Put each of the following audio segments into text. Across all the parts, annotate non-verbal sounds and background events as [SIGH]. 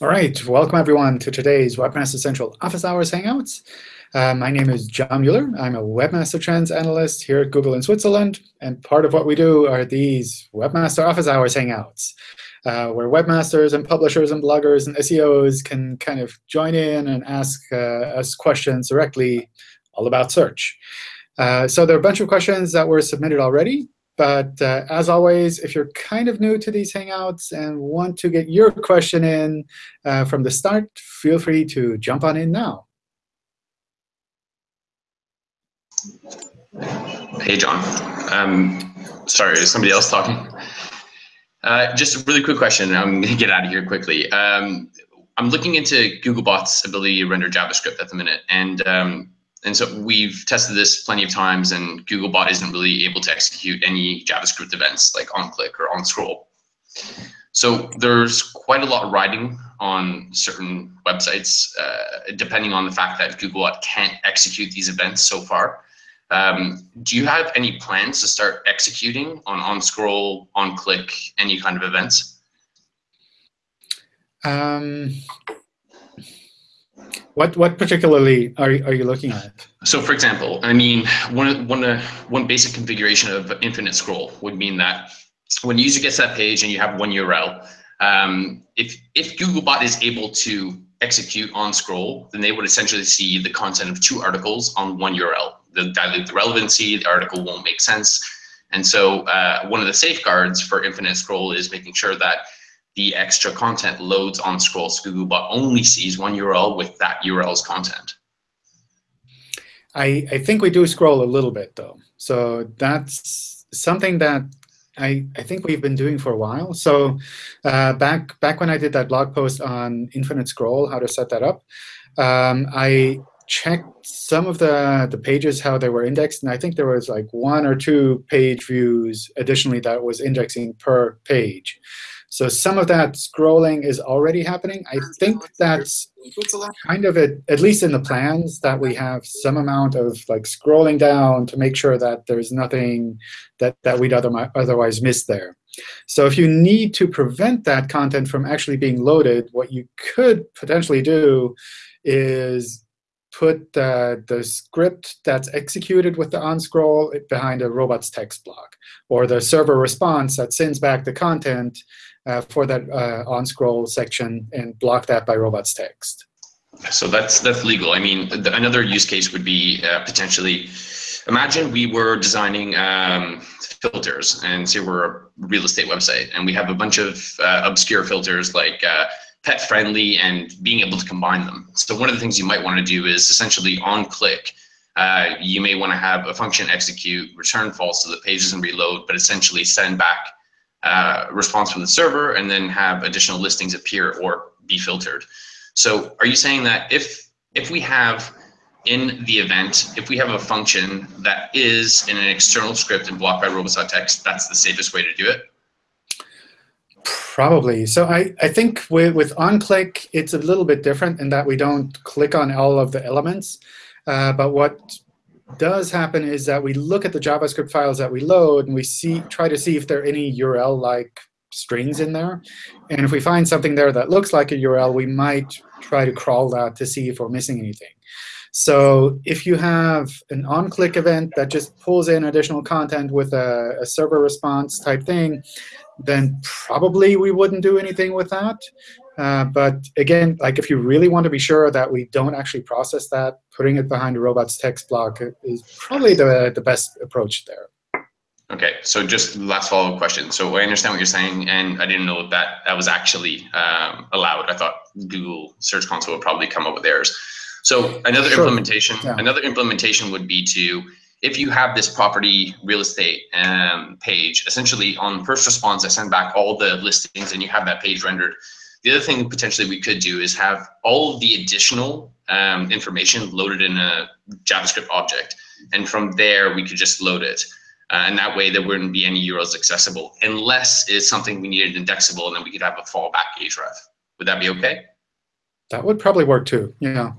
All right, welcome everyone to today's Webmaster Central Office Hours Hangouts. Uh, my name is John Mueller. I'm a Webmaster Trends Analyst here at Google in Switzerland. And part of what we do are these Webmaster Office Hours Hangouts, uh, where webmasters and publishers and bloggers and SEOs can kind of join in and ask uh, us questions directly all about search. Uh, so there are a bunch of questions that were submitted already. But uh, as always, if you're kind of new to these Hangouts and want to get your question in uh, from the start, feel free to jump on in now. Hey, John. Um, sorry, is somebody else talking? Uh, just a really quick question. I'm going to get out of here quickly. Um, I'm looking into Googlebot's ability to render JavaScript at the minute, and um, and so we've tested this plenty of times, and Googlebot isn't really able to execute any JavaScript events like on click or on scroll. So there's quite a lot of writing on certain websites, uh, depending on the fact that Googlebot can't execute these events so far. Um, do you have any plans to start executing on on scroll, on click, any kind of events? Um, what what particularly are are you looking at? So, for example, I mean, one one uh, one basic configuration of infinite scroll would mean that when the user gets that page and you have one URL, um, if if Googlebot is able to execute on scroll, then they would essentially see the content of two articles on one URL. They'll dilute the relevancy. The article won't make sense. And so, uh, one of the safeguards for infinite scroll is making sure that the extra content loads on scroll. So Googlebot only sees one URL with that URL's content. I, I think we do scroll a little bit, though. So that's something that I, I think we've been doing for a while. So uh, back back when I did that blog post on infinite scroll, how to set that up, um, I checked some of the, the pages, how they were indexed. And I think there was like one or two page views additionally that was indexing per page. So some of that scrolling is already happening. I think that's kind of it, at least in the plans, that we have some amount of like scrolling down to make sure that there's nothing that, that we'd otherwise miss there. So if you need to prevent that content from actually being loaded, what you could potentially do is put the, the script that's executed with the on-scroll behind a robots text block, or the server response that sends back the content uh, for that uh, on-scroll section and block that by robots text. So that's that's legal. I mean, the, another use case would be uh, potentially, imagine we were designing um, filters, and say we're a real estate website, and we have a bunch of uh, obscure filters like uh, pet friendly and being able to combine them. So one of the things you might want to do is essentially on click, uh, you may want to have a function execute, return false so the page doesn't reload, but essentially send back uh, response from the server and then have additional listings appear or be filtered. So are you saying that if if we have in the event, if we have a function that is in an external script and blocked by robots.txt, that's the safest way to do it? Probably. So I, I think with, with onClick, it's a little bit different in that we don't click on all of the elements. Uh, but what does happen is that we look at the JavaScript files that we load, and we see try to see if there are any URL-like strings in there. And if we find something there that looks like a URL, we might try to crawl that to see if we're missing anything. So if you have an on-click event that just pulls in additional content with a, a server response type thing, then probably we wouldn't do anything with that. Uh, but again, like if you really want to be sure that we don't actually process that, putting it behind a robots text block is probably the, the best approach there. OK, so just last follow-up question. So I understand what you're saying, and I didn't know that that was actually um, allowed. I thought Google Search Console would probably come up with errors. So another sure. implementation, yeah. another implementation would be to if you have this property real estate um, page, essentially on first response, I send back all the listings and you have that page rendered. The other thing potentially we could do is have all of the additional um, information loaded in a JavaScript object. And from there, we could just load it. Uh, and that way there wouldn't be any URLs accessible unless it's something we needed indexable and then we could have a fallback href. Would that be OK? That would probably work too, yeah.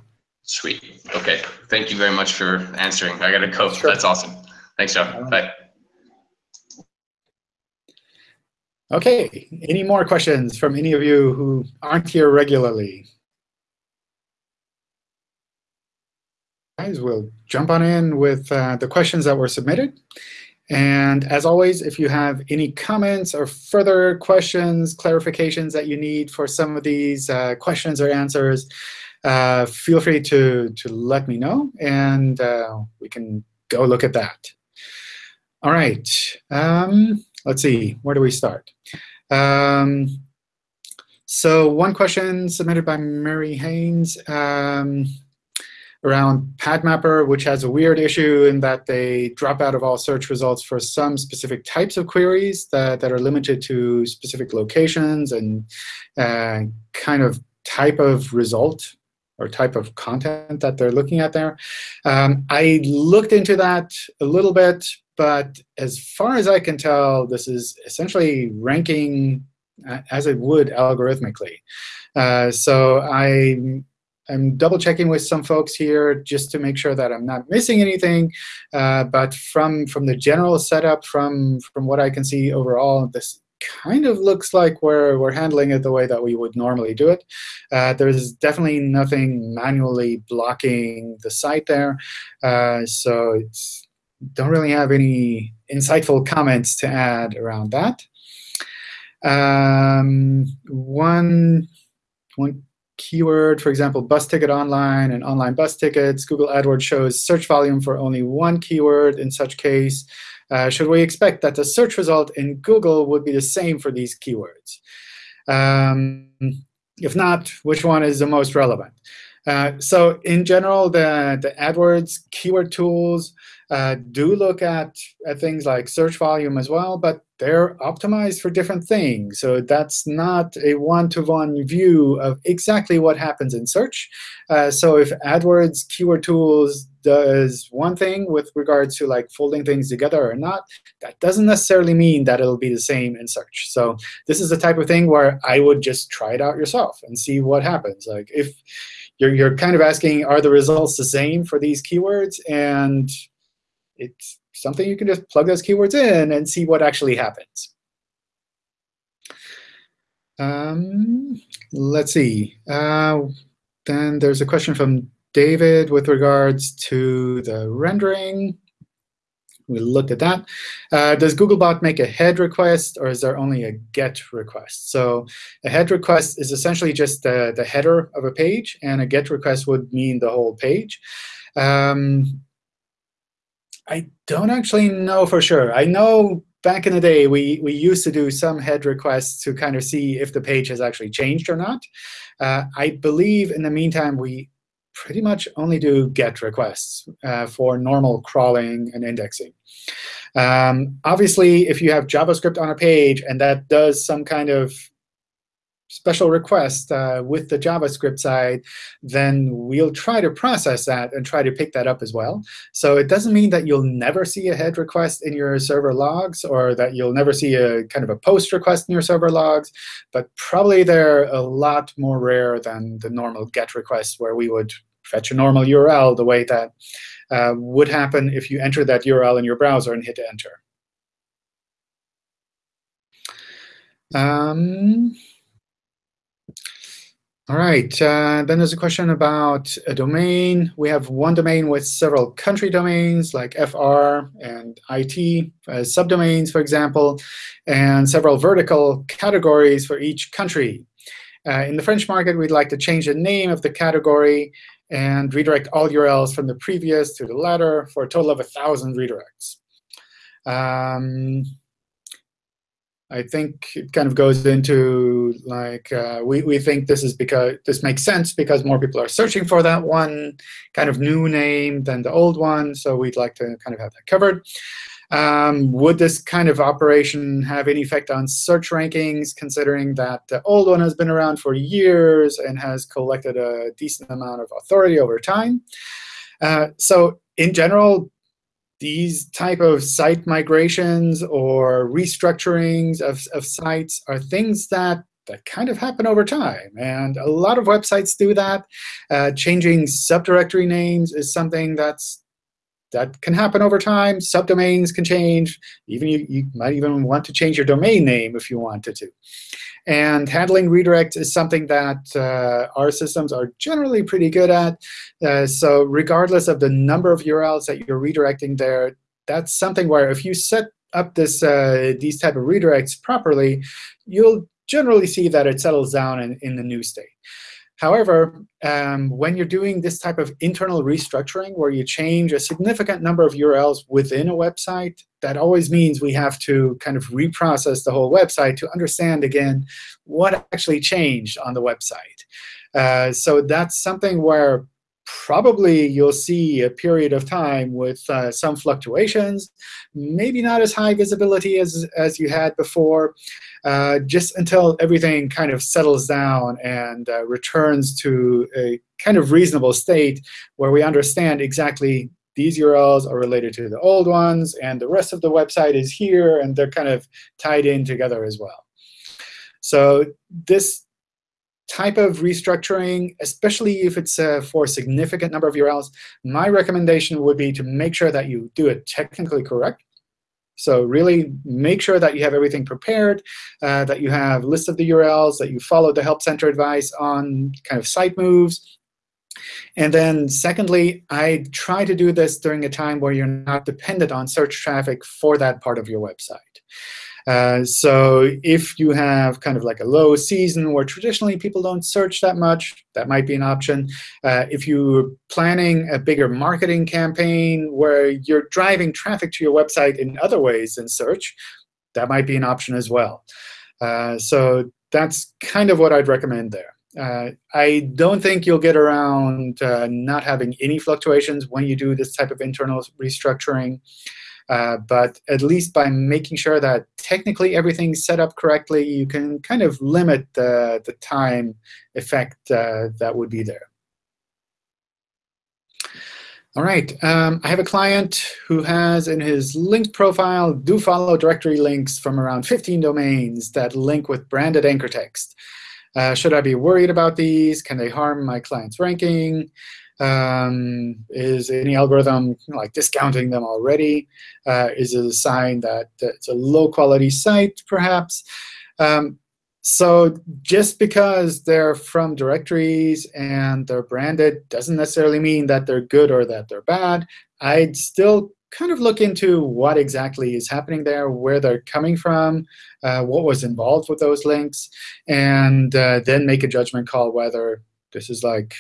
Sweet. OK. Thank you very much for answering. I got to go. Sure. That's awesome. Thanks, John. Bye. OK, any more questions from any of you who aren't here regularly? Guys, we'll jump on in with uh, the questions that were submitted. And as always, if you have any comments or further questions, clarifications that you need for some of these uh, questions or answers, uh, feel free to, to let me know, and uh, we can go look at that. All right. Um, let's see. Where do we start? Um, so one question submitted by Marie Haynes um, around PadMapper, which has a weird issue in that they drop out of all search results for some specific types of queries that, that are limited to specific locations and uh, kind of type of result or type of content that they're looking at there. Um, I looked into that a little bit, but as far as I can tell, this is essentially ranking as it would algorithmically. Uh, so I, I'm double checking with some folks here just to make sure that I'm not missing anything. Uh, but from, from the general setup, from, from what I can see overall, this kind of looks like we're, we're handling it the way that we would normally do it. Uh, there's definitely nothing manually blocking the site there. Uh, so it's don't really have any insightful comments to add around that. Um, one, one keyword, for example, bus ticket online and online bus tickets. Google AdWords shows search volume for only one keyword in such case. Uh, should we expect that the search result in Google would be the same for these keywords? Um, if not, which one is the most relevant? Uh, so in general, the, the AdWords keyword tools uh, do look at, at things like search volume as well, but they're optimized for different things. So that's not a one-to-one -one view of exactly what happens in search. Uh, so if AdWords keyword tools does one thing with regards to like folding things together or not, that doesn't necessarily mean that it'll be the same in search. So this is the type of thing where I would just try it out yourself and see what happens. Like if you're, you're kind of asking, are the results the same for these keywords? And it's something you can just plug those keywords in and see what actually happens. Um, let's see. Uh, then there's a question from David with regards to the rendering. We looked at that. Uh, does Googlebot make a head request, or is there only a get request? So a head request is essentially just the, the header of a page, and a get request would mean the whole page. Um, I don't actually know for sure. I know back in the day, we, we used to do some head requests to kind of see if the page has actually changed or not. Uh, I believe in the meantime, we pretty much only do GET requests uh, for normal crawling and indexing. Um, obviously, if you have JavaScript on a page and that does some kind of special request uh, with the JavaScript side, then we'll try to process that and try to pick that up as well. So it doesn't mean that you'll never see a head request in your server logs or that you'll never see a kind of a post request in your server logs. But probably they're a lot more rare than the normal GET requests where we would fetch a normal URL the way that uh, would happen if you enter that URL in your browser and hit Enter. Um, all right. Uh, then there's a question about a domain. We have one domain with several country domains, like FR and IT as subdomains, for example, and several vertical categories for each country. Uh, in the French market, we'd like to change the name of the category and redirect all URLs from the previous to the latter for a total of 1,000 redirects. Um, I think it kind of goes into like uh, we we think this is because this makes sense because more people are searching for that one kind of new name than the old one. So we'd like to kind of have that covered. Um, would this kind of operation have any effect on search rankings, considering that the old one has been around for years and has collected a decent amount of authority over time? Uh, so in general, these type of site migrations or restructurings of, of sites are things that that kind of happen over time. And a lot of websites do that. Uh, changing subdirectory names is something that's that can happen over time. Subdomains can change. Even you, you might even want to change your domain name if you wanted to. And handling redirects is something that uh, our systems are generally pretty good at. Uh, so regardless of the number of URLs that you're redirecting there, that's something where if you set up this uh, these type of redirects properly, you'll generally see that it settles down in, in the new state. However, um, when you're doing this type of internal restructuring where you change a significant number of URLs within a website, that always means we have to kind of reprocess the whole website to understand, again, what actually changed on the website. Uh, so that's something where probably you'll see a period of time with uh, some fluctuations, maybe not as high visibility as, as you had before, uh, just until everything kind of settles down and uh, returns to a kind of reasonable state where we understand exactly these URLs are related to the old ones, and the rest of the website is here, and they're kind of tied in together as well. So this type of restructuring, especially if it's uh, for a significant number of URLs, my recommendation would be to make sure that you do it technically correct. So really make sure that you have everything prepared, uh, that you have lists of the URLs, that you follow the Help Center advice on kind of site moves. And then secondly, I try to do this during a time where you're not dependent on search traffic for that part of your website. Uh, so if you have kind of like a low season where traditionally people don't search that much, that might be an option. Uh, if you're planning a bigger marketing campaign where you're driving traffic to your website in other ways than search, that might be an option as well. Uh, so that's kind of what I'd recommend there. Uh, I don't think you'll get around uh, not having any fluctuations when you do this type of internal restructuring. Uh, but at least by making sure that technically everything's set up correctly, you can kind of limit the, the time effect uh, that would be there. All right, um, I have a client who has in his linked profile do follow directory links from around 15 domains that link with branded anchor text. Uh, should I be worried about these? Can they harm my client's ranking? Um, is any algorithm like discounting them already? Uh, is it a sign that, it's a low-quality site, perhaps? Um, so just because they're from directories and they're branded doesn't necessarily mean that they're good or that they're bad. I'd still kind of look into what exactly is happening there, where they're coming from, uh, what was involved with those links, and uh, then make a judgment call whether this is like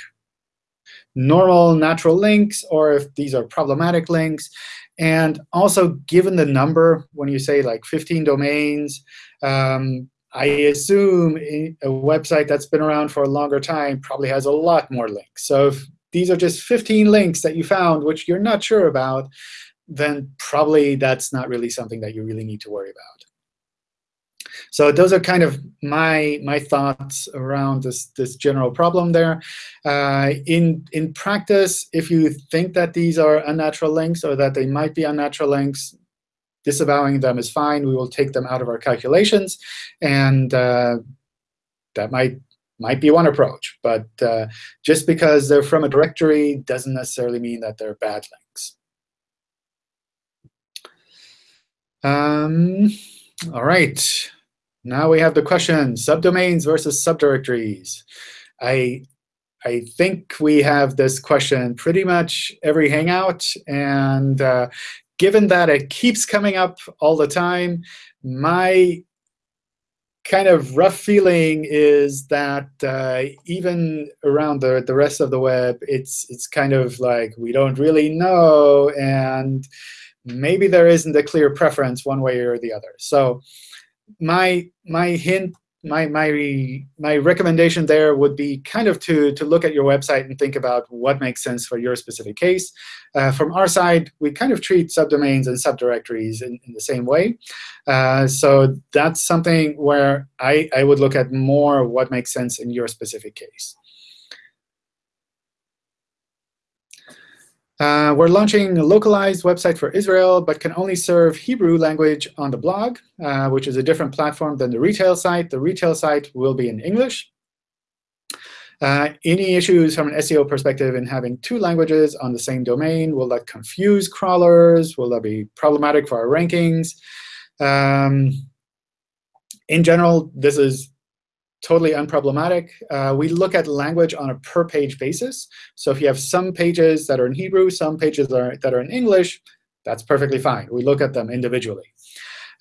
normal natural links or if these are problematic links. And also, given the number, when you say like 15 domains, um, I assume a website that's been around for a longer time probably has a lot more links. So if these are just 15 links that you found, which you're not sure about, then probably that's not really something that you really need to worry about. So those are kind of my my thoughts around this this general problem there. Uh, in in practice, if you think that these are unnatural links or that they might be unnatural links, disavowing them is fine. We will take them out of our calculations, and uh, that might might be one approach. But uh, just because they're from a directory doesn't necessarily mean that they're bad links. Um, all right. Now we have the question, subdomains versus subdirectories. I, I think we have this question pretty much every Hangout. And uh, given that it keeps coming up all the time, my kind of rough feeling is that uh, even around the, the rest of the web, it's, it's kind of like we don't really know. And maybe there isn't a clear preference one way or the other. So my my hint, my my my recommendation there would be kind of to to look at your website and think about what makes sense for your specific case. Uh, from our side, we kind of treat subdomains and subdirectories in, in the same way. Uh, so that's something where I, I would look at more what makes sense in your specific case. Uh, we're launching a localized website for Israel, but can only serve Hebrew language on the blog, uh, which is a different platform than the retail site. The retail site will be in English. Uh, any issues from an SEO perspective in having two languages on the same domain? Will that confuse crawlers? Will that be problematic for our rankings? Um, in general, this is totally unproblematic. Uh, we look at language on a per-page basis. So if you have some pages that are in Hebrew, some pages that are, that are in English, that's perfectly fine. We look at them individually.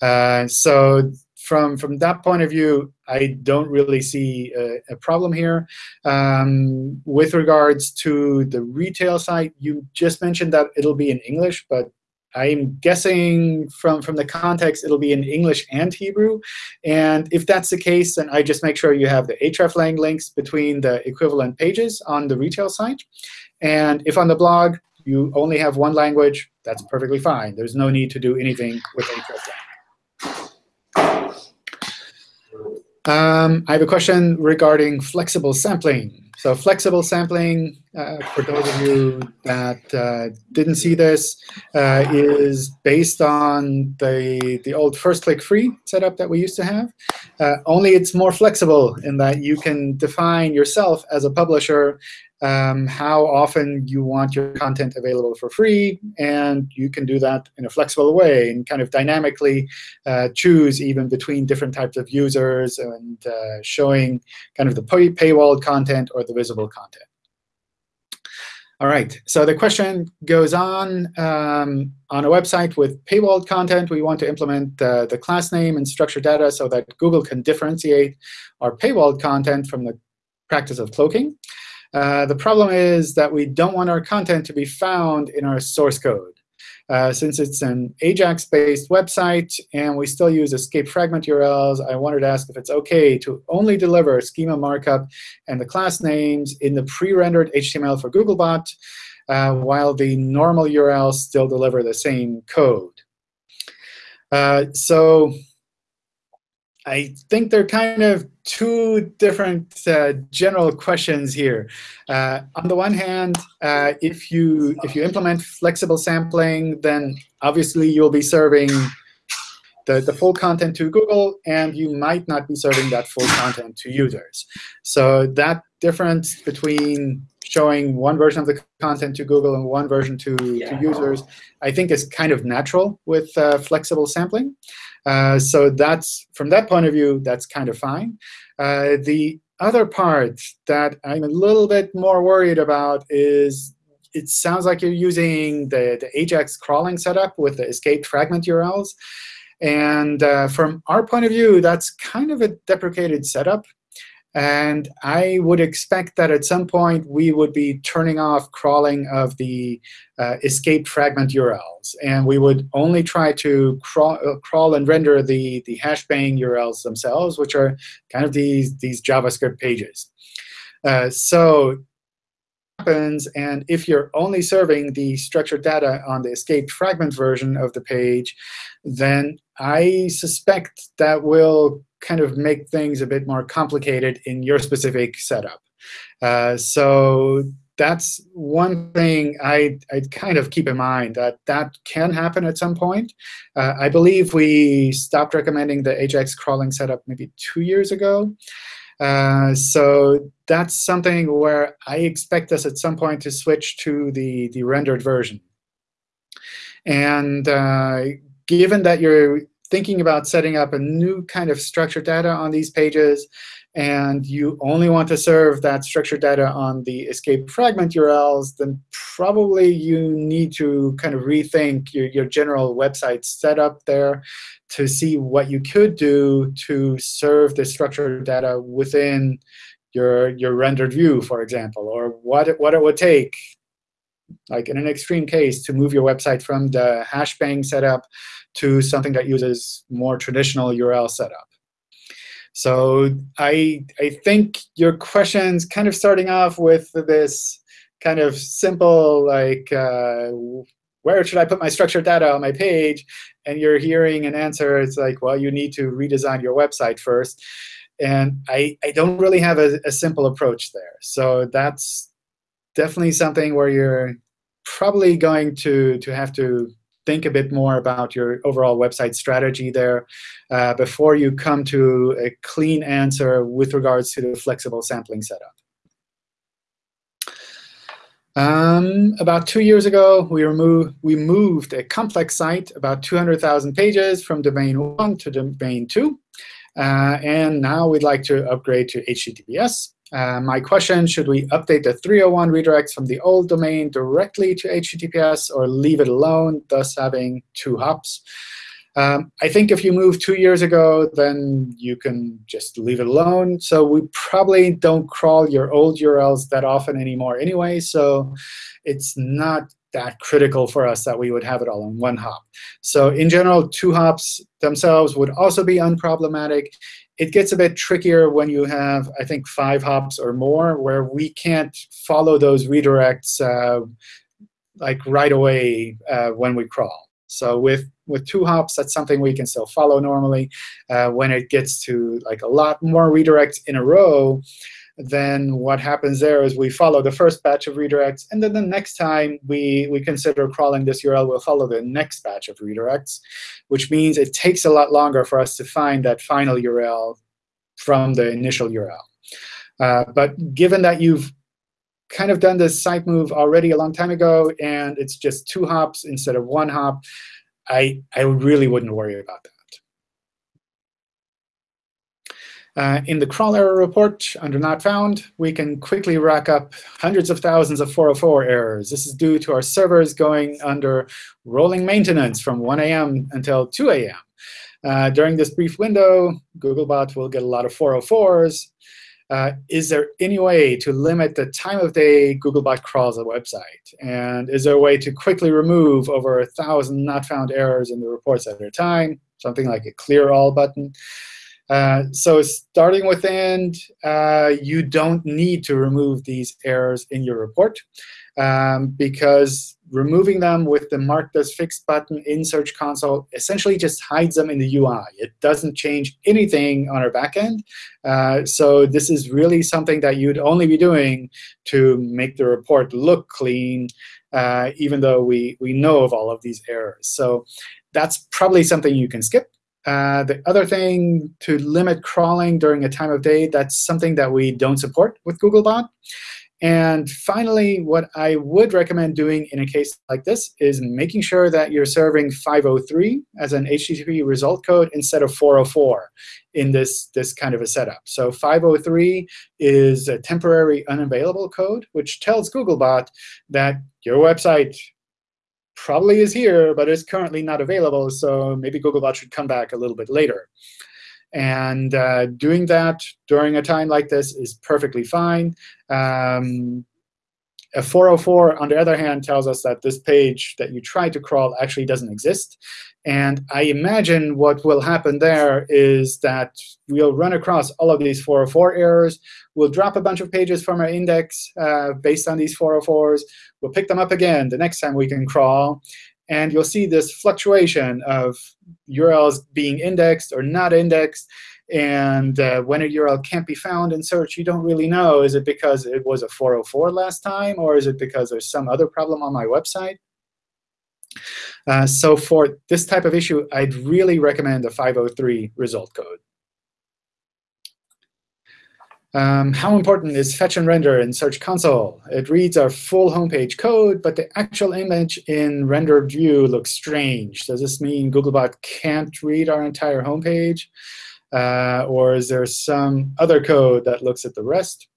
Uh, so from, from that point of view, I don't really see a, a problem here. Um, with regards to the retail site, you just mentioned that it'll be in English, but I'm guessing from, from the context, it'll be in English and Hebrew. And if that's the case, then I just make sure you have the hreflang links between the equivalent pages on the retail site. And if on the blog you only have one language, that's perfectly fine. There's no need to do anything with hreflang. Um, I have a question regarding flexible sampling. So flexible sampling, uh, for those of you that uh, didn't see this, uh, is based on the, the old first click free setup that we used to have. Uh, only it's more flexible in that you can define yourself as a publisher um, how often you want your content available for free. And you can do that in a flexible way and kind of dynamically uh, choose even between different types of users and uh, showing kind of the pay paywalled content or the visible content. All right, so the question goes on. Um, on a website with paywalled content, we want to implement uh, the class name and structured data so that Google can differentiate our paywalled content from the practice of cloaking. Uh, the problem is that we don't want our content to be found in our source code. Uh, since it's an AJAX-based website and we still use escape fragment URLs, I wanted to ask if it's OK to only deliver schema markup and the class names in the pre-rendered HTML for Googlebot, uh, while the normal URLs still deliver the same code. Uh, so I think they're kind of two different uh, general questions here. Uh, on the one hand, uh, if you if you implement flexible sampling, then obviously you'll be serving the, the full content to Google, and you might not be serving that full content to users. So that difference between showing one version of the content to Google and one version to, yeah. to users, I think is kind of natural with uh, flexible sampling. Uh, so that's from that point of view, that's kind of fine. Uh, the other part that I'm a little bit more worried about is it sounds like you're using the, the AJAX crawling setup with the escaped fragment URLs. And uh, from our point of view, that's kind of a deprecated setup. And I would expect that at some point we would be turning off crawling of the uh, escaped fragment URLs. And we would only try to crawl, uh, crawl and render the, the hashbang URLs themselves, which are kind of these, these JavaScript pages. Uh, so happens, and if you're only serving the structured data on the escaped fragment version of the page, then I suspect that will kind of make things a bit more complicated in your specific setup. Uh, so that's one thing I, I kind of keep in mind, that that can happen at some point. Uh, I believe we stopped recommending the AJAX crawling setup maybe two years ago. Uh, so that's something where I expect us at some point to switch to the, the rendered version. And uh, given that you're thinking about setting up a new kind of structured data on these pages, and you only want to serve that structured data on the escape fragment URLs, then probably you need to kind of rethink your, your general website setup there to see what you could do to serve the structured data within your, your rendered view, for example, or what it, what it would take, like in an extreme case, to move your website from the hashbang setup to something that uses more traditional URL setup. So I, I think your question's kind of starting off with this kind of simple, like, uh, where should I put my structured data on my page? And you're hearing an answer. It's like, well, you need to redesign your website first. And I, I don't really have a, a simple approach there. So that's definitely something where you're probably going to, to have to think a bit more about your overall website strategy there uh, before you come to a clean answer with regards to the flexible sampling setup. Um, about two years ago, we, removed, we moved a complex site, about 200,000 pages, from domain 1 to domain 2. Uh, and now we'd like to upgrade to HTTPS. Uh, my question, should we update the 301 redirects from the old domain directly to HTTPS or leave it alone, thus having two hops? Um, I think if you moved two years ago, then you can just leave it alone. So we probably don't crawl your old URLs that often anymore anyway. So it's not that critical for us that we would have it all in one hop. So in general, two hops themselves would also be unproblematic. It gets a bit trickier when you have, I think, five hops or more, where we can't follow those redirects uh, like right away uh, when we crawl. So with with two hops, that's something we can still follow normally. Uh, when it gets to like a lot more redirects in a row, then what happens there is we follow the first batch of redirects. And then the next time we, we consider crawling this URL, we'll follow the next batch of redirects, which means it takes a lot longer for us to find that final URL from the initial URL. Uh, but given that you've kind of done this site move already a long time ago, and it's just two hops instead of one hop, I, I really wouldn't worry about that. Uh, in the crawl error report under not found, we can quickly rack up hundreds of thousands of 404 errors. This is due to our servers going under rolling maintenance from 1 a.m. until 2 a.m. Uh, during this brief window, Googlebot will get a lot of 404s. Uh, is there any way to limit the time of day Googlebot crawls a website? And is there a way to quickly remove over a 1,000 not found errors in the reports at a time, something like a clear all button? Uh, so starting with end, uh, you don't need to remove these errors in your report um, because removing them with the marked as fixed button in Search Console essentially just hides them in the UI. It doesn't change anything on our backend. Uh, so this is really something that you'd only be doing to make the report look clean, uh, even though we, we know of all of these errors. So that's probably something you can skip. Uh, the other thing to limit crawling during a time of day, that's something that we don't support with Googlebot. And finally, what I would recommend doing in a case like this is making sure that you're serving 503 as an HTTP result code instead of 404 in this, this kind of a setup. So 503 is a temporary unavailable code, which tells Googlebot that your website probably is here, but it's currently not available. So maybe Googlebot should come back a little bit later. And uh, doing that during a time like this is perfectly fine. Um, a 404, on the other hand, tells us that this page that you tried to crawl actually doesn't exist. And I imagine what will happen there is that we'll run across all of these 404 errors. We'll drop a bunch of pages from our index uh, based on these 404s. We'll pick them up again the next time we can crawl. And you'll see this fluctuation of URLs being indexed or not indexed. And uh, when a URL can't be found in search, you don't really know. Is it because it was a 404 last time? Or is it because there's some other problem on my website? Uh, so for this type of issue, I'd really recommend the 503 result code. Um, how important is fetch and render in Search Console? It reads our full homepage code, but the actual image in rendered view looks strange. Does this mean Googlebot can't read our entire homepage? Uh, or is there some other code that looks at the rest?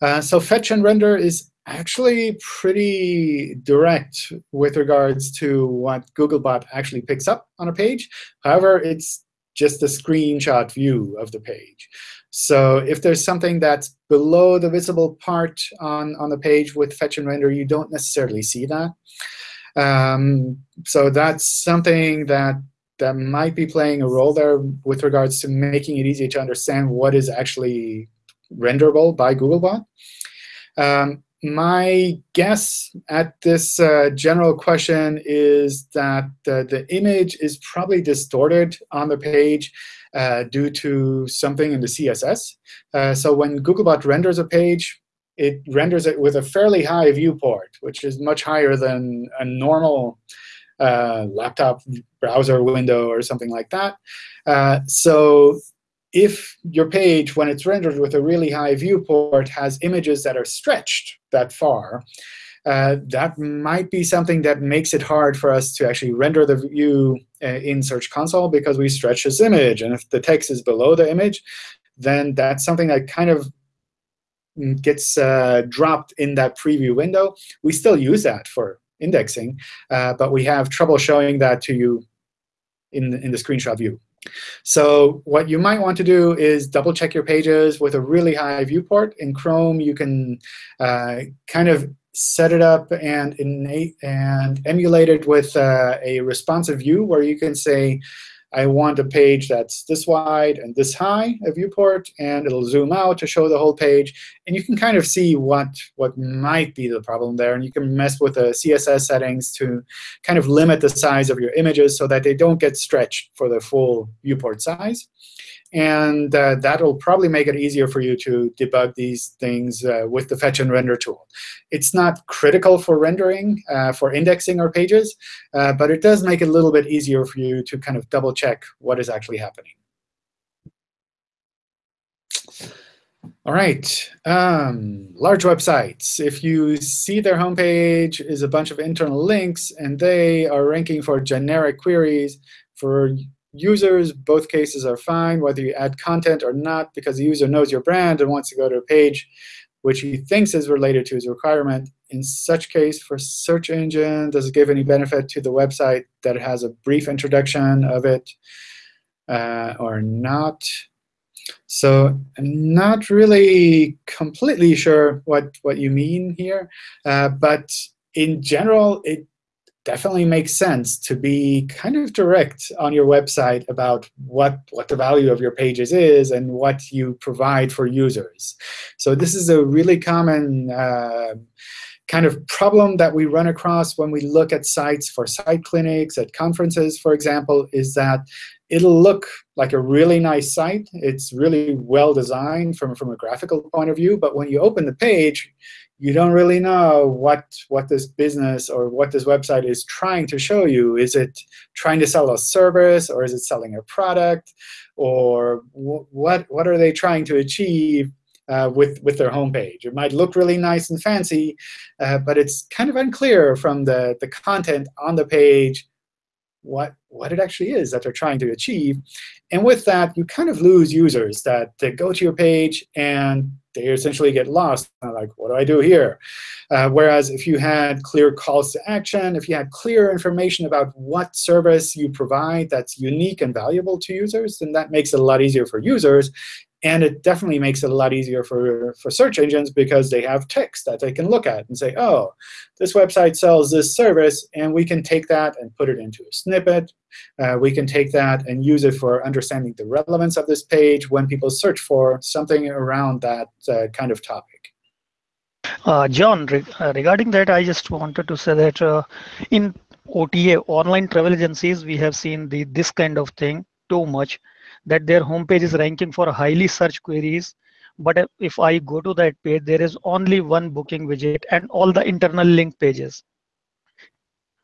Uh, so fetch and render is actually pretty direct with regards to what Googlebot actually picks up on a page. However, it's just a screenshot view of the page. So if there's something that's below the visible part on, on the page with fetch and render, you don't necessarily see that. Um, so that's something that that might be playing a role there with regards to making it easy to understand what is actually renderable by Googlebot. Um, my guess at this uh, general question is that uh, the image is probably distorted on the page uh, due to something in the CSS. Uh, so when Googlebot renders a page, it renders it with a fairly high viewport, which is much higher than a normal uh, laptop browser window or something like that. Uh, so if your page, when it's rendered with a really high viewport, has images that are stretched, that far, uh, that might be something that makes it hard for us to actually render the view uh, in Search Console because we stretch this image. And if the text is below the image, then that's something that kind of mm, gets uh, dropped in that preview window. We still use that for indexing, uh, but we have trouble showing that to you in, in the screenshot view. So what you might want to do is double check your pages with a really high viewport. In Chrome, you can uh, kind of set it up and innate and emulate it with uh, a responsive view where you can say, I want a page that's this wide and this high, a viewport, and it'll zoom out to show the whole page. And you can kind of see what, what might be the problem there. And you can mess with the CSS settings to kind of limit the size of your images so that they don't get stretched for the full viewport size. And uh, that'll probably make it easier for you to debug these things uh, with the fetch and render tool. It's not critical for rendering, uh, for indexing our pages, uh, but it does make it a little bit easier for you to kind of double check what is actually happening. All right, um, large websites. If you see their homepage is a bunch of internal links, and they are ranking for generic queries for users, both cases are fine, whether you add content or not, because the user knows your brand and wants to go to a page which he thinks is related to his requirement. In such case, for search engine, does it give any benefit to the website that it has a brief introduction of it uh, or not? So I'm not really completely sure what, what you mean here. Uh, but in general, it definitely makes sense to be kind of direct on your website about what, what the value of your pages is and what you provide for users. So this is a really common uh, kind of problem that we run across when we look at sites for site clinics, at conferences, for example, is that it'll look like a really nice site. It's really well designed from, from a graphical point of view. But when you open the page, you don't really know what, what this business or what this website is trying to show you. Is it trying to sell a service, or is it selling a product? Or what, what are they trying to achieve uh, with, with their homepage? It might look really nice and fancy, uh, but it's kind of unclear from the, the content on the page what, what it actually is that they're trying to achieve. And with that, you kind of lose users that, that go to your page and they essentially get lost. like, what do I do here? Uh, whereas if you had clear calls to action, if you had clear information about what service you provide that's unique and valuable to users, then that makes it a lot easier for users. And it definitely makes it a lot easier for, for search engines because they have text that they can look at and say, oh, this website sells this service, and we can take that and put it into a snippet. Uh, we can take that and use it for understanding the relevance of this page when people search for something around that uh, kind of topic. Uh, John, re uh, regarding that, I just wanted to say that uh, in OTA, online travel agencies, we have seen the, this kind of thing too much that their homepage is ranking for highly search queries. But if I go to that page, there is only one booking widget and all the internal link pages.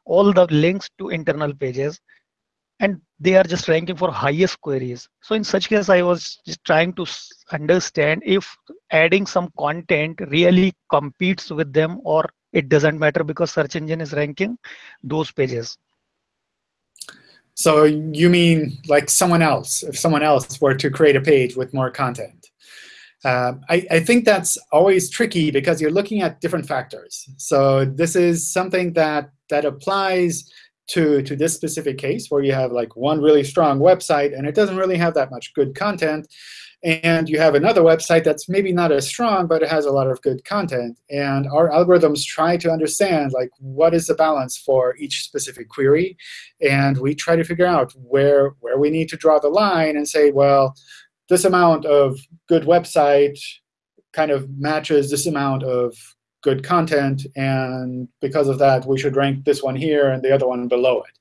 All the links to internal pages. And they are just ranking for highest queries. So in such case, I was just trying to understand if adding some content really competes with them or it doesn't matter because search engine is ranking those pages. So you mean like someone else, if someone else were to create a page with more content. Uh, I, I, think that's always tricky because you're looking at different factors. So this is something that, that applies to, to this specific case where you have like one really strong website and it doesn't really have that much good content and you have another website that's maybe not as strong, but it has a lot of good content. And our algorithms try to understand like what is the balance for each specific query. And we try to figure out where, where we need to draw the line and say, well, this amount of good website kind of matches this amount of good content. And because of that, we should rank this one here and the other one below it.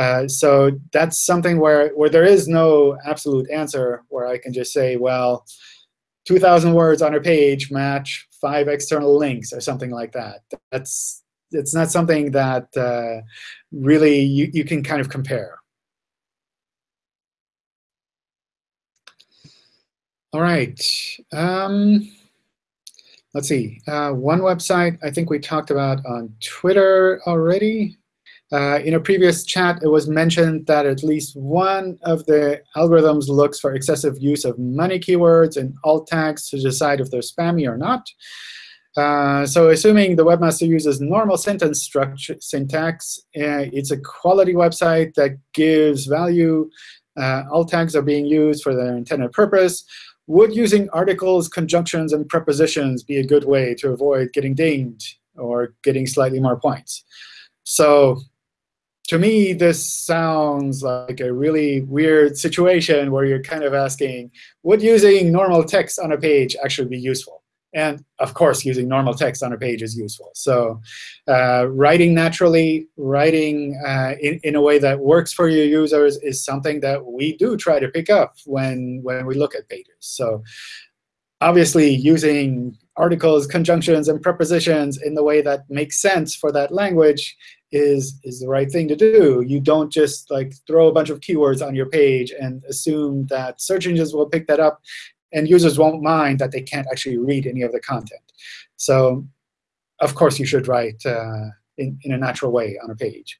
Uh, so that's something where, where there is no absolute answer where I can just say, well, 2,000 words on a page match five external links or something like that. That's it's not something that uh, really you, you can kind of compare. All right. Um, let's see. Uh, one website I think we talked about on Twitter already. Uh, in a previous chat, it was mentioned that at least one of the algorithms looks for excessive use of money keywords and alt tags to decide if they're spammy or not. Uh, so assuming the webmaster uses normal sentence structure syntax, uh, it's a quality website that gives value. Uh, alt tags are being used for their intended purpose. Would using articles, conjunctions, and prepositions be a good way to avoid getting dinged or getting slightly more points? So to me, this sounds like a really weird situation where you're kind of asking, would using normal text on a page actually be useful? And of course, using normal text on a page is useful. So uh, writing naturally, writing uh, in, in a way that works for your users is something that we do try to pick up when, when we look at pages. So obviously, using articles, conjunctions, and prepositions in the way that makes sense for that language is, is the right thing to do. You don't just like throw a bunch of keywords on your page and assume that search engines will pick that up and users won't mind that they can't actually read any of the content. So of course, you should write uh, in, in a natural way on a page.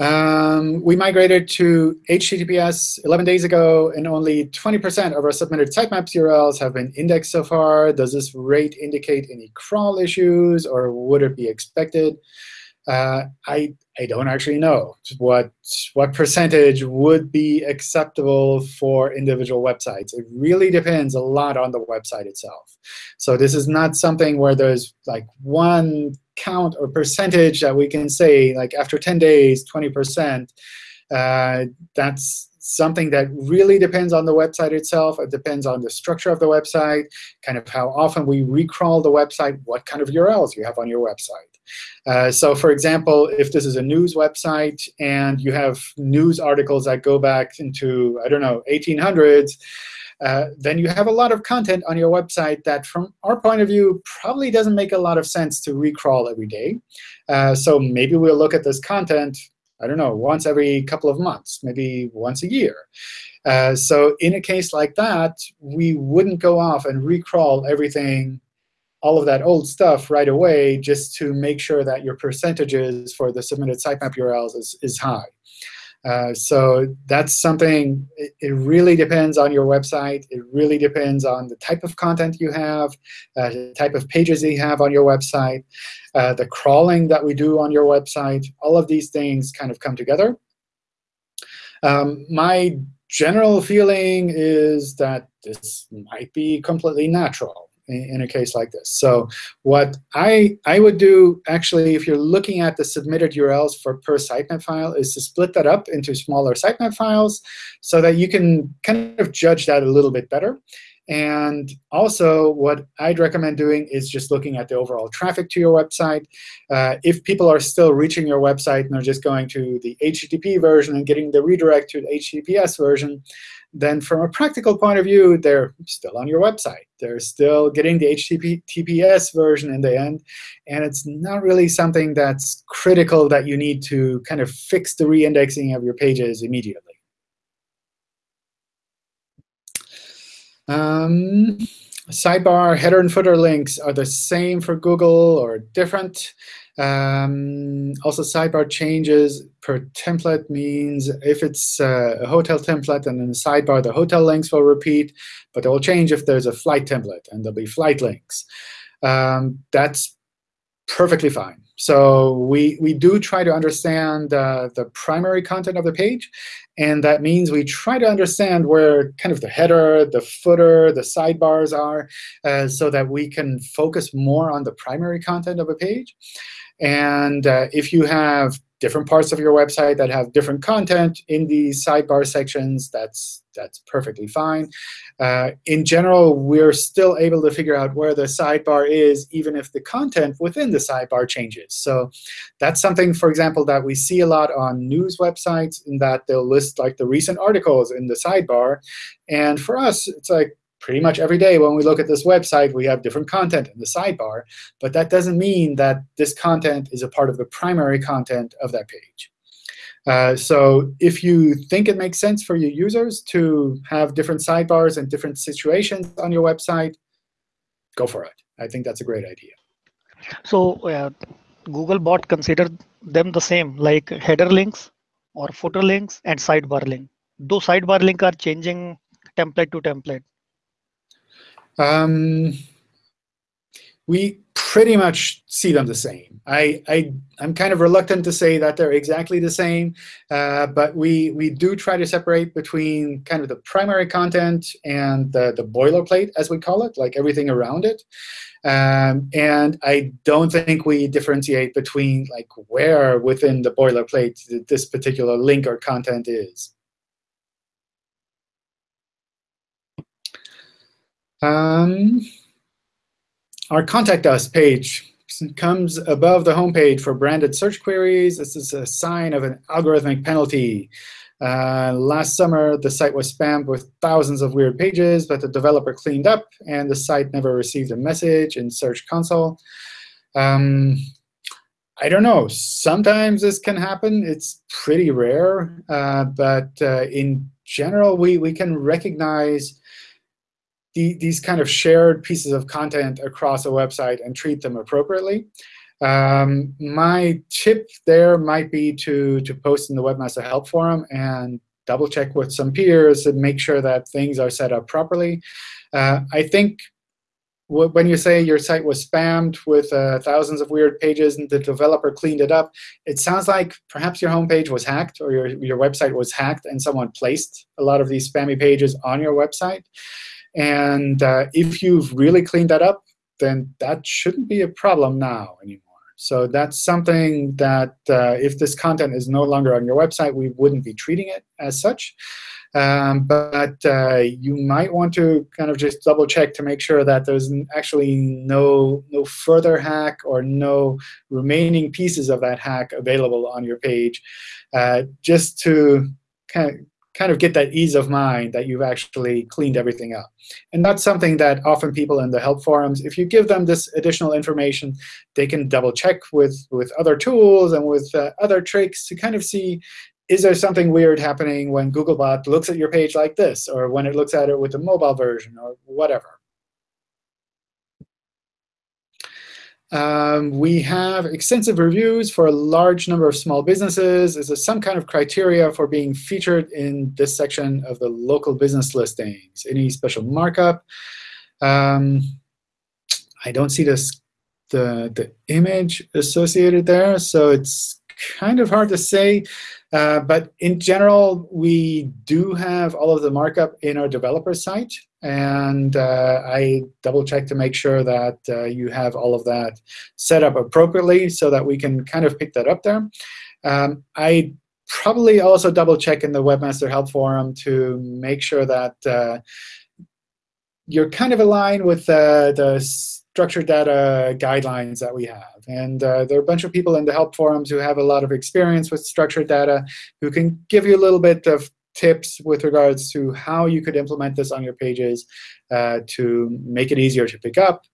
Um, we migrated to HTTPS 11 days ago, and only 20% of our submitted sitemaps URLs have been indexed so far. Does this rate indicate any crawl issues, or would it be expected? Uh, I I don't actually know what what percentage would be acceptable for individual websites. It really depends a lot on the website itself. So this is not something where there's like one count or percentage that we can say, like after 10 days, 20%. Uh, that's something that really depends on the website itself. It depends on the structure of the website, kind of how often we recrawl the website, what kind of URLs you have on your website. Uh, so for example, if this is a news website and you have news articles that go back into, I don't know, 1800s, uh, then you have a lot of content on your website that, from our point of view, probably doesn't make a lot of sense to recrawl every day. Uh, so maybe we'll look at this content, I don't know, once every couple of months, maybe once a year. Uh, so in a case like that, we wouldn't go off and recrawl everything all of that old stuff right away just to make sure that your percentages for the submitted sitemap URLs is, is high. Uh, so that's something, it, it, really depends on your website. It really depends on the type of content you have, uh, the type of pages you have on your website, uh, the crawling that we do on your website. All of these things kind of come together. Um, my general feeling is that this might be completely natural in, a case like this. So what I, I would do, actually, if you're looking at the submitted URLs for per sitemap file, is to split that up into smaller sitemap files so that you can kind of judge that a little bit better. And also, what I'd recommend doing is just looking at the overall traffic to your website. Uh, if people are still reaching your website and are just going to the HTTP version and getting the redirect to the HTTPS version, then from a practical point of view, they're still on your website. They're still getting the HTTPS version in the end. And it's not really something that's critical that you need to kind of fix the reindexing of your pages immediately. Um, sidebar header and footer links are the same for Google or different. Um, also, sidebar changes per template means if it's uh, a hotel template and in the sidebar, the hotel links will repeat, but it will change if there's a flight template, and there'll be flight links. Um, that's perfectly fine. So we, we do try to understand uh, the primary content of the page. And that means we try to understand where kind of the header, the footer, the sidebars are, uh, so that we can focus more on the primary content of a page. And uh, if you have different parts of your website that have different content in these sidebar sections, that's, that's perfectly fine. Uh, in general, we're still able to figure out where the sidebar is, even if the content within the sidebar changes. So that's something, for example, that we see a lot on news websites, in that they'll list like the recent articles in the sidebar. And for us, it's like, pretty much every day when we look at this website, we have different content in the sidebar. But that doesn't mean that this content is a part of the primary content of that page. Uh, so if you think it makes sense for your users to have different sidebars and different situations on your website, go for it. I think that's a great idea. So uh, Googlebot considered them the same, like header links or footer links and sidebar link. Do sidebar link are changing template to template? Um, we pretty much see them the same. I, I, am kind of reluctant to say that they're exactly the same, uh, but we, we do try to separate between kind of the primary content and the, the boilerplate, as we call it, like everything around it. Um, and I don't think we differentiate between like where within the boilerplate this particular link or content is. Um, our Contact Us page comes above the homepage for branded search queries. This is a sign of an algorithmic penalty. Uh, last summer, the site was spammed with thousands of weird pages, but the developer cleaned up, and the site never received a message in Search Console. Um, I don't know. Sometimes this can happen. It's pretty rare. Uh, but uh, in general, we, we can recognize the, these kind of shared pieces of content across a website and treat them appropriately. Um, my tip there might be to, to post in the Webmaster Help Forum and double check with some peers and make sure that things are set up properly. Uh, I think when you say your site was spammed with uh, thousands of weird pages and the developer cleaned it up, it sounds like perhaps your homepage was hacked or your, your website was hacked and someone placed a lot of these spammy pages on your website. And uh, if you've really cleaned that up, then that shouldn't be a problem now anymore. So that's something that uh, if this content is no longer on your website, we wouldn't be treating it as such. Um, but uh, you might want to kind of just double check to make sure that there's actually no, no further hack or no remaining pieces of that hack available on your page, uh, just to kind of kind of get that ease of mind that you've actually cleaned everything up. And that's something that often people in the help forums, if you give them this additional information, they can double check with, with other tools and with uh, other tricks to kind of see, is there something weird happening when Googlebot looks at your page like this, or when it looks at it with the mobile version, or whatever. Um, we have extensive reviews for a large number of small businesses. Is there some kind of criteria for being featured in this section of the local business listings? Any special markup? Um, I don't see this the, the image associated there, so it's kind of hard to say. Uh, but in general, we do have all of the markup in our developer site. And uh, I double check to make sure that uh, you have all of that set up appropriately so that we can kind of pick that up there. Um, I probably also double check in the Webmaster Help Forum to make sure that uh, you're kind of aligned with the structured data guidelines that we have. And uh, there are a bunch of people in the help forums who have a lot of experience with structured data who can give you a little bit of tips with regards to how you could implement this on your pages uh, to make it easier to pick up,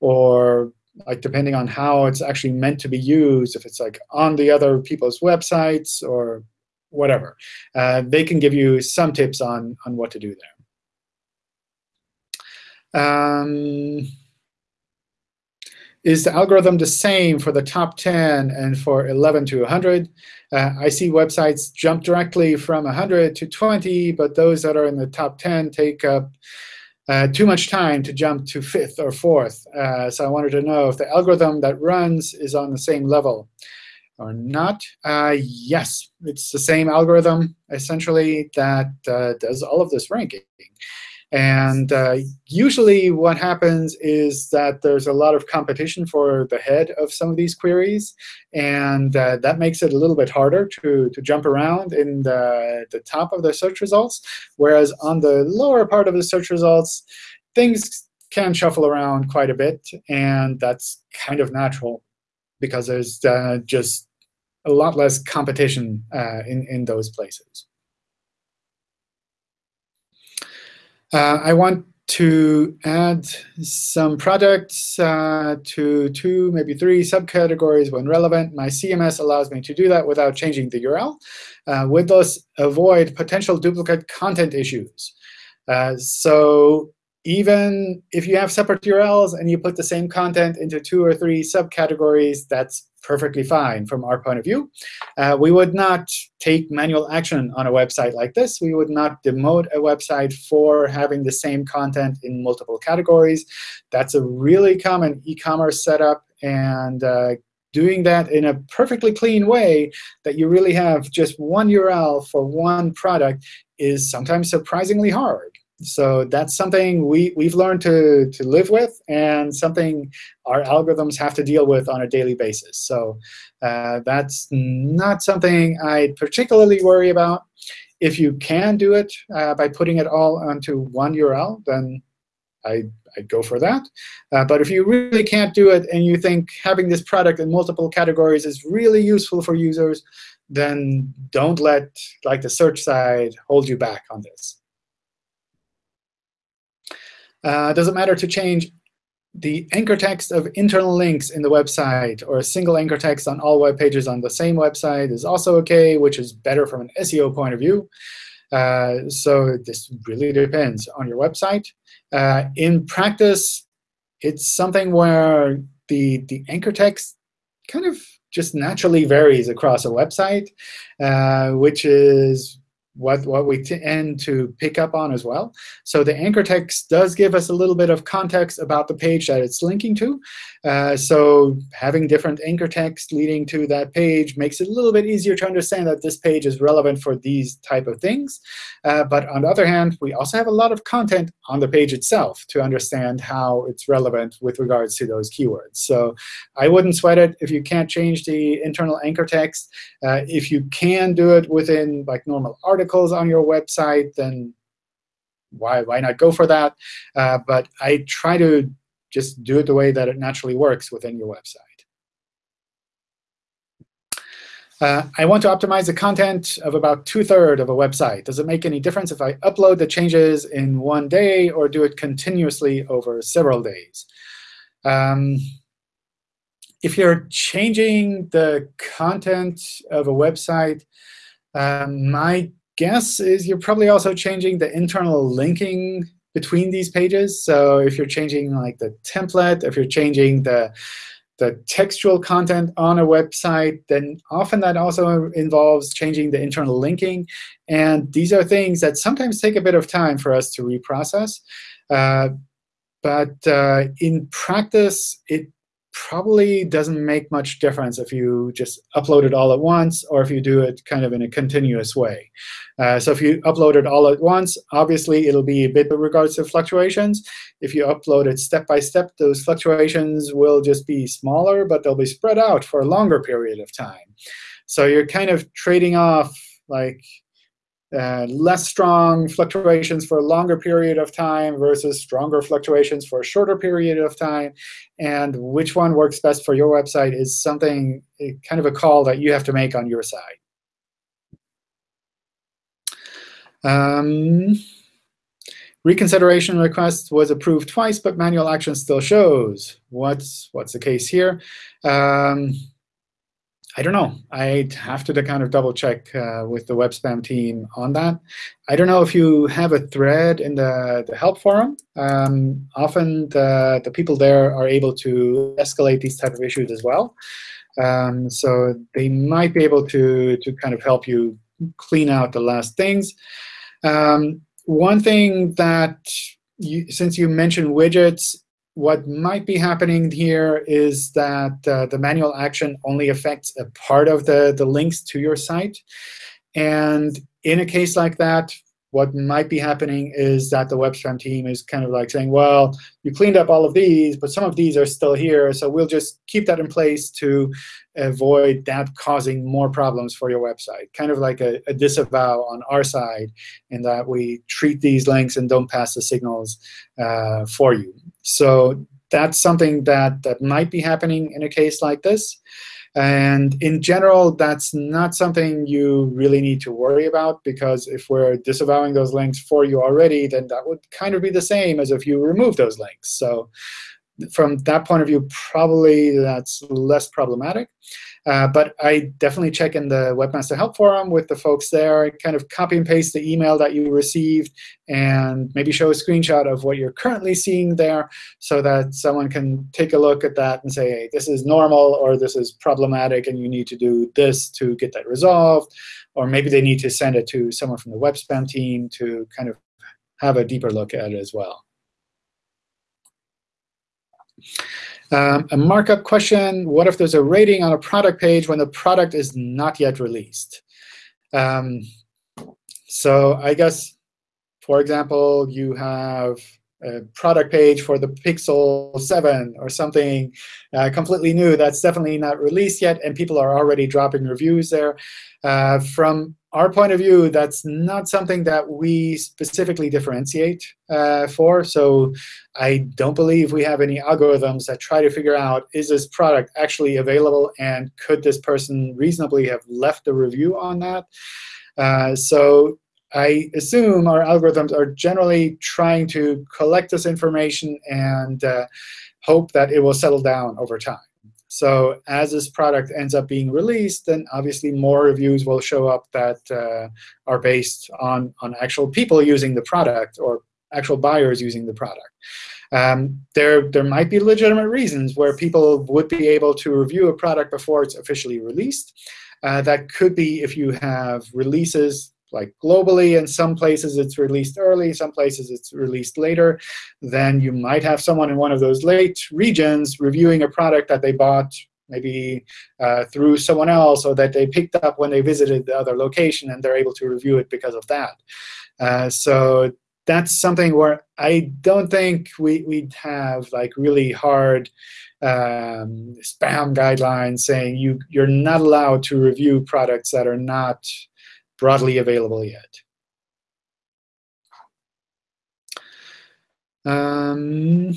or like depending on how it's actually meant to be used, if it's like on the other people's websites or whatever. Uh, they can give you some tips on, on what to do there. Um, is the algorithm the same for the top 10 and for 11 to 100? Uh, I see websites jump directly from 100 to 20, but those that are in the top 10 take up uh, too much time to jump to fifth or fourth. Uh, so I wanted to know if the algorithm that runs is on the same level or not. Uh, yes, it's the same algorithm, essentially, that uh, does all of this ranking. And uh, usually what happens is that there's a lot of competition for the head of some of these queries. And uh, that makes it a little bit harder to, to jump around in the, the top of the search results. Whereas on the lower part of the search results, things can shuffle around quite a bit. And that's kind of natural because there's uh, just a lot less competition uh, in, in those places. Uh, I want to add some products uh, to two, maybe three subcategories when relevant. My CMS allows me to do that without changing the URL. Uh, with those, avoid potential duplicate content issues. Uh, so even if you have separate URLs and you put the same content into two or three subcategories, that's perfectly fine from our point of view. Uh, we would not take manual action on a website like this. We would not demote a website for having the same content in multiple categories. That's a really common e-commerce setup. And uh, doing that in a perfectly clean way that you really have just one URL for one product is sometimes surprisingly hard. So that's something we, we've learned to, to live with and something our algorithms have to deal with on a daily basis. So uh, that's not something I particularly worry about. If you can do it uh, by putting it all onto one URL, then I, I'd go for that. Uh, but if you really can't do it and you think having this product in multiple categories is really useful for users, then don't let like the search side hold you back on this. Uh, does it matter to change the anchor text of internal links in the website or a single anchor text on all web pages on the same website is also OK, which is better from an SEO point of view. Uh, so this really depends on your website. Uh, in practice, it's something where the, the anchor text kind of just naturally varies across a website, uh, which is what, what we tend to pick up on as well. So the anchor text does give us a little bit of context about the page that it's linking to. Uh, so having different anchor text leading to that page makes it a little bit easier to understand that this page is relevant for these type of things. Uh, but on the other hand, we also have a lot of content on the page itself to understand how it's relevant with regards to those keywords. So I wouldn't sweat it if you can't change the internal anchor text. Uh, if you can do it within like normal articles on your website, then why, why not go for that? Uh, but I try to just do it the way that it naturally works within your website. Uh, I want to optimize the content of about two-thirds of a website. Does it make any difference if I upload the changes in one day or do it continuously over several days? Um, if you're changing the content of a website, um, my guess is you're probably also changing the internal linking between these pages. So if you're changing like the template, if you're changing the the textual content on a website, then often that also involves changing the internal linking. And these are things that sometimes take a bit of time for us to reprocess. Uh, but uh, in practice, it probably doesn't make much difference if you just upload it all at once or if you do it kind of in a continuous way. Uh, so if you upload it all at once, obviously it'll be a bit with regards to fluctuations. If you upload it step by step, those fluctuations will just be smaller, but they'll be spread out for a longer period of time. So you're kind of trading off like less strong fluctuations for a longer period of time versus stronger fluctuations for a shorter period of time. And which one works best for your website is something, kind of a call that you have to make on your side. Um, reconsideration request was approved twice, but manual action still shows. What's, what's the case here? Um, I don't know. I'd have to kind of double check uh, with the web spam team on that. I don't know if you have a thread in the, the help forum. Um, often the, the people there are able to escalate these type of issues as well. Um, so they might be able to, to kind of help you clean out the last things. Um, one thing that, you, since you mentioned widgets, what might be happening here is that uh, the manual action only affects a part of the, the links to your site. And in a case like that, what might be happening is that the web spam team is kind of like saying, well, you cleaned up all of these, but some of these are still here. So we'll just keep that in place to avoid that causing more problems for your website. Kind of like a, a disavow on our side in that we treat these links and don't pass the signals uh, for you. So that's something that, that might be happening in a case like this. And in general, that's not something you really need to worry about, because if we're disavowing those links for you already, then that would kind of be the same as if you remove those links. So from that point of view, probably that's less problematic. Uh, but I definitely check in the Webmaster Help Forum with the folks there, kind of copy and paste the email that you received, and maybe show a screenshot of what you're currently seeing there so that someone can take a look at that and say, hey, this is normal, or this is problematic, and you need to do this to get that resolved. Or maybe they need to send it to someone from the web spam team to kind of have a deeper look at it as well. Um, a markup question, what if there's a rating on a product page when the product is not yet released? Um, so I guess, for example, you have a product page for the Pixel 7 or something uh, completely new that's definitely not released yet, and people are already dropping reviews there. Uh, from our point of view, that's not something that we specifically differentiate uh, for. So I don't believe we have any algorithms that try to figure out, is this product actually available, and could this person reasonably have left a review on that? Uh, so I assume our algorithms are generally trying to collect this information and uh, hope that it will settle down over time. So as this product ends up being released, then obviously more reviews will show up that uh, are based on, on actual people using the product or actual buyers using the product. Um, there, there might be legitimate reasons where people would be able to review a product before it's officially released. Uh, that could be if you have releases like globally. In some places, it's released early. Some places, it's released later. Then you might have someone in one of those late regions reviewing a product that they bought maybe uh, through someone else or that they picked up when they visited the other location, and they're able to review it because of that. Uh, so that's something where I don't think we, we'd have like really hard um, spam guidelines saying you, you're not allowed to review products that are not broadly available yet. Um,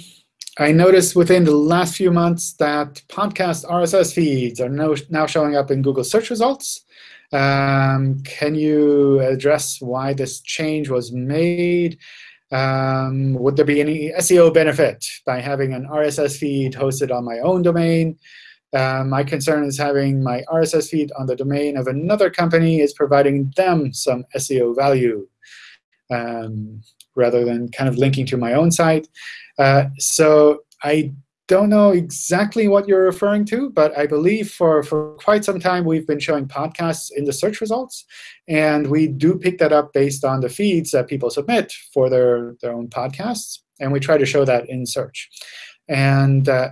I noticed within the last few months that podcast RSS feeds are now, now showing up in Google search results. Um, can you address why this change was made? Um, would there be any SEO benefit by having an RSS feed hosted on my own domain? Uh, my concern is having my RSS feed on the domain of another company is providing them some SEO value um, rather than kind of linking to my own site. Uh, so I don't know exactly what you're referring to, but I believe for, for quite some time we've been showing podcasts in the search results. And we do pick that up based on the feeds that people submit for their, their own podcasts. And we try to show that in search. And uh,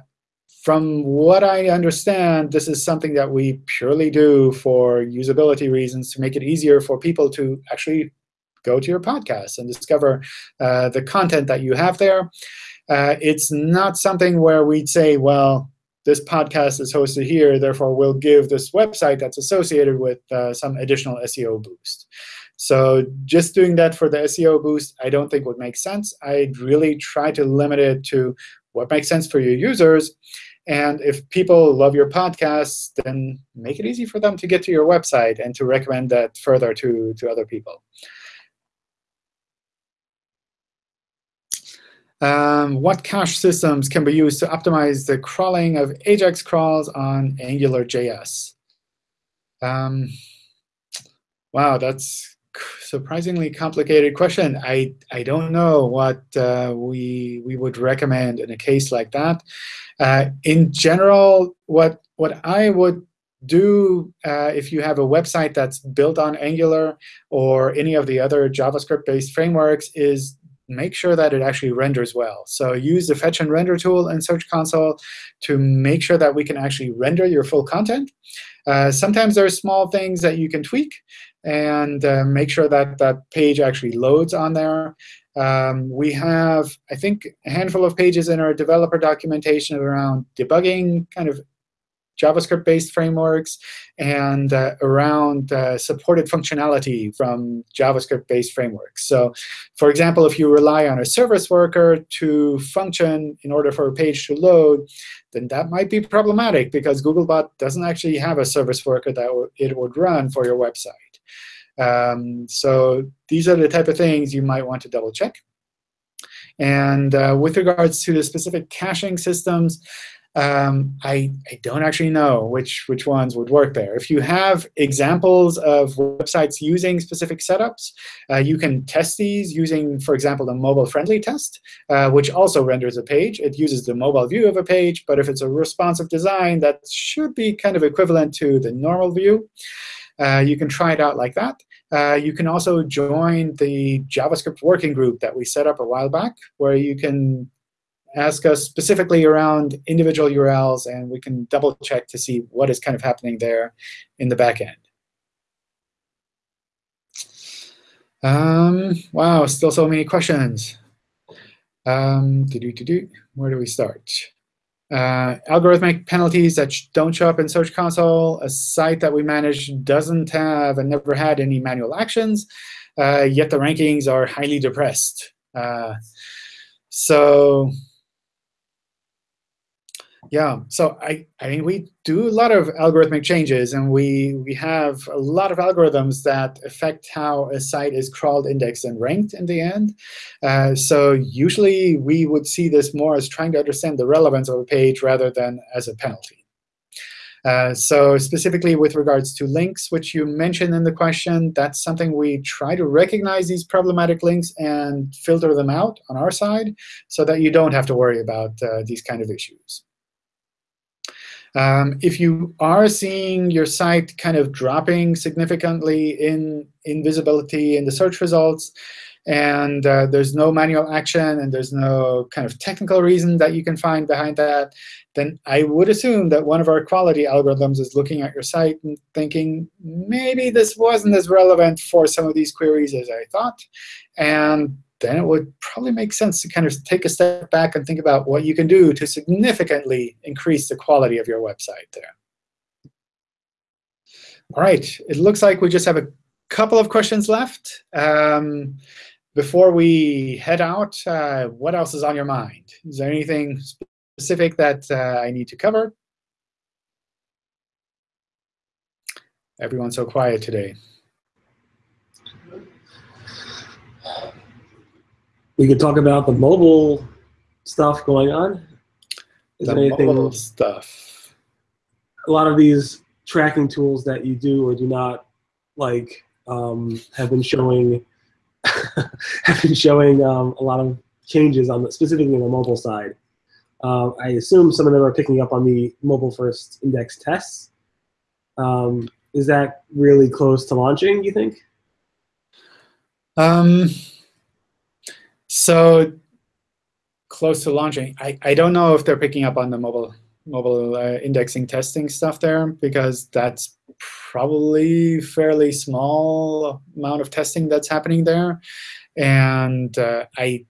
from what I understand, this is something that we purely do for usability reasons to make it easier for people to actually go to your podcast and discover uh, the content that you have there. Uh, it's not something where we'd say, well, this podcast is hosted here, therefore we'll give this website that's associated with uh, some additional SEO boost. So just doing that for the SEO boost, I don't think would make sense. I'd really try to limit it to what makes sense for your users and if people love your podcast, then make it easy for them to get to your website and to recommend that further to, to other people. Um, what cache systems can be used to optimize the crawling of AJAX crawls on AngularJS? Um, wow, that's surprisingly complicated question. I, I don't know what uh, we, we would recommend in a case like that. Uh, in general, what, what I would do uh, if you have a website that's built on Angular or any of the other JavaScript-based frameworks is make sure that it actually renders well. So use the fetch and render tool in Search Console to make sure that we can actually render your full content. Uh, sometimes there are small things that you can tweak and uh, make sure that that page actually loads on there. Um, we have, I think, a handful of pages in our developer documentation around debugging kind of JavaScript-based frameworks and uh, around uh, supported functionality from JavaScript-based frameworks. So for example, if you rely on a service worker to function in order for a page to load, then that might be problematic because Googlebot doesn't actually have a service worker that it would run for your website. Um, so these are the type of things you might want to double check. And uh, with regards to the specific caching systems, Um, I, I don't actually know which, which ones would work there. If you have examples of websites using specific setups, uh, you can test these using, for example, the mobile-friendly test, uh, which also renders a page. It uses the mobile view of a page, but if it's a responsive design, that should be kind of equivalent to the normal view. Uh, you can try it out like that. Uh, you can also join the JavaScript working group that we set up a while back, where you can ask us specifically around individual URLs, and we can double check to see what is kind of happening there in the back end. Um, wow, still so many questions. Um, doo -doo -doo Where do we start? Uh, algorithmic penalties that don't show up in Search Console. A site that we manage doesn't have and never had any manual actions, uh, yet the rankings are highly depressed. Uh, so yeah, so I, I mean, we do a lot of algorithmic changes, and we, we have a lot of algorithms that affect how a site is crawled, indexed, and ranked in the end. Uh, so usually, we would see this more as trying to understand the relevance of a page rather than as a penalty. Uh, so specifically with regards to links, which you mentioned in the question, that's something we try to recognize these problematic links and filter them out on our side so that you don't have to worry about uh, these kind of issues. Um, if you are seeing your site kind of dropping significantly in, in visibility in the search results, and uh, there's no manual action and there's no kind of technical reason that you can find behind that, then I would assume that one of our quality algorithms is looking at your site and thinking, maybe this wasn't as relevant for some of these queries as I thought. And then it would probably make sense to kind of take a step back and think about what you can do to significantly increase the quality of your website there. All right, it looks like we just have a couple of questions left. Um, before we head out, uh, what else is on your mind? Is there anything specific that uh, I need to cover? Everyone's so quiet today. We could talk about the mobile stuff going on. Is the anything, mobile stuff. A lot of these tracking tools that you do or do not like um, have been showing [LAUGHS] have been showing um, a lot of changes on the, specifically on the mobile side. Uh, I assume some of them are picking up on the mobile first index tests. Um, is that really close to launching? You think? Um, so close to launching, I, I don't know if they're picking up on the mobile mobile uh, indexing testing stuff there because that's probably fairly small amount of testing that's happening there. And uh, I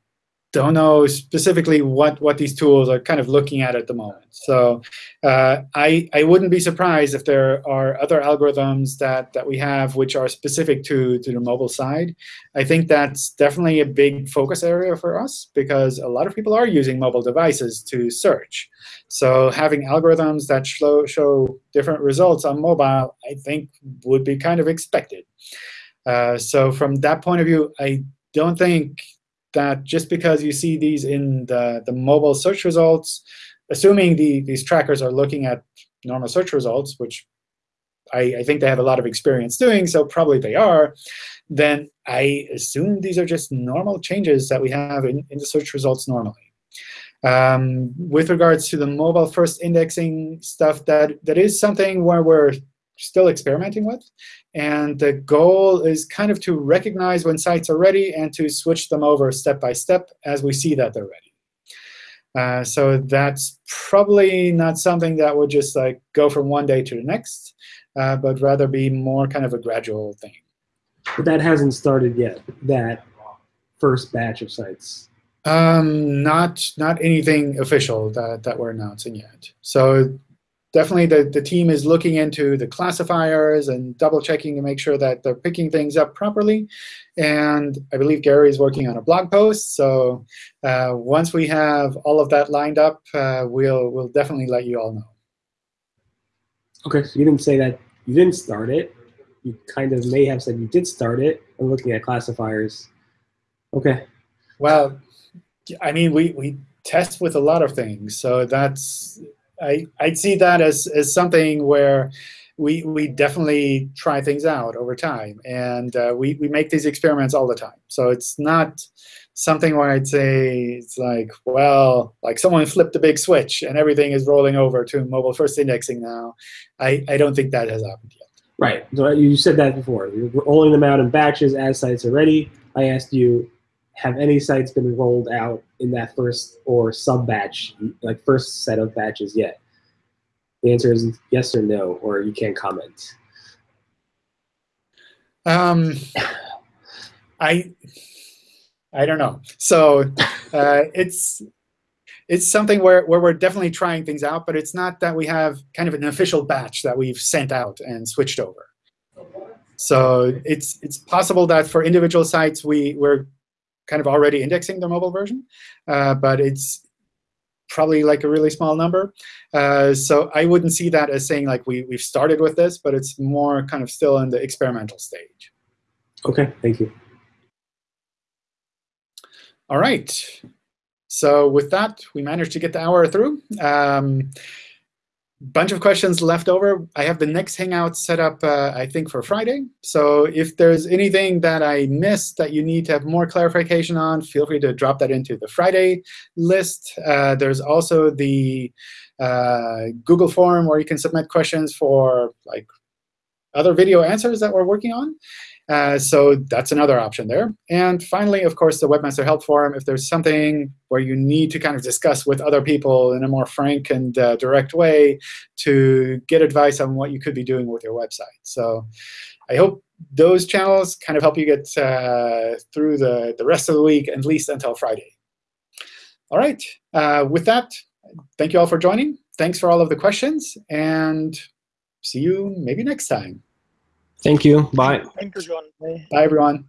don't know specifically what, what these tools are kind of looking at at the moment. So uh, I, I wouldn't be surprised if there are other algorithms that, that we have which are specific to, to the mobile side. I think that's definitely a big focus area for us because a lot of people are using mobile devices to search. So having algorithms that show, show different results on mobile, I think, would be kind of expected. Uh, so from that point of view, I don't think that just because you see these in the, the mobile search results, assuming the, these trackers are looking at normal search results, which I, I, think they have a lot of experience doing, so probably they are, then I assume these are just normal changes that we have in, in the search results normally. Um, with regards to the mobile first indexing stuff, that, that is something where we're still experimenting with. And the goal is kind of to recognize when sites are ready and to switch them over step by step as we see that they're ready. Uh, so that's probably not something that would just like go from one day to the next, uh, but rather be more kind of a gradual thing. But that hasn't started yet, that first batch of sites. Um, not not anything official that, that we're announcing yet. So definitely the, the team is looking into the classifiers and double checking to make sure that they're picking things up properly. And I believe Gary is working on a blog post. So uh, once we have all of that lined up, uh, we'll, we'll definitely let you all know. OK, so you didn't say that you didn't start it. You kind of may have said you did start it and looking at classifiers. OK. Well, I mean, we, we test with a lot of things. So that's I, I'd see that as, as something where we, we definitely try things out over time. And uh, we, we make these experiments all the time. So it's not something where I'd say it's like, well, like someone flipped a big switch and everything is rolling over to mobile first indexing now. I, I don't think that has happened yet. Right. So you said that before. You're rolling them out in batches as sites are ready. I asked you, have any sites been rolled out in that first or sub batch, like first set of batches yet? The answer is yes or no, or you can't comment. Um, I I don't know. So uh, it's it's something where, where we're definitely trying things out, but it's not that we have kind of an official batch that we've sent out and switched over. So it's it's possible that for individual sites we we're kind of already indexing the mobile version, uh, but it's probably like a really small number. Uh, so I wouldn't see that as saying like we we've started with this, but it's more kind of still in the experimental stage. OK, thank you. All right. So with that, we managed to get the hour through. Um, bunch of questions left over. I have the next Hangout set up, uh, I think, for Friday. So if there's anything that I missed that you need to have more clarification on, feel free to drop that into the Friday list. Uh, there's also the uh, Google form where you can submit questions for like other video answers that we're working on. Uh, so that's another option there. And finally, of course, the Webmaster Help Forum. If there's something where you need to kind of discuss with other people in a more frank and uh, direct way to get advice on what you could be doing with your website. So I hope those channels kind of help you get uh, through the, the rest of the week, at least until Friday. All right. Uh, with that, thank you all for joining. Thanks for all of the questions. And see you maybe next time. Thank you. Bye. Thank you, John. Bye. Bye, everyone.